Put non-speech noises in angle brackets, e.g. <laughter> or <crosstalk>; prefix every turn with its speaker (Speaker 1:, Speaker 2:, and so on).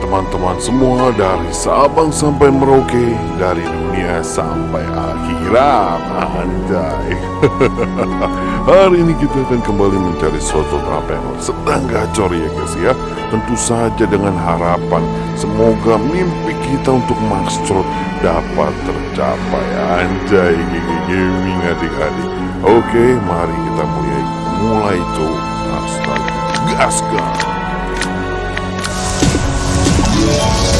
Speaker 1: teman-teman semua dari Sabang sampai Merauke, dari dunia sampai akhirat. Anjay. <laughs> Hari ini kita akan kembali mencari suatu travel sedang gacor ya guys ya. Tentu saja dengan harapan semoga mimpi kita untuk Maxtrot dapat tercapai. Anjay, gigi gaming adik-adik. Oke, mari kita mulai mulai tuh. Astaga, gaskan.
Speaker 2: Thank you.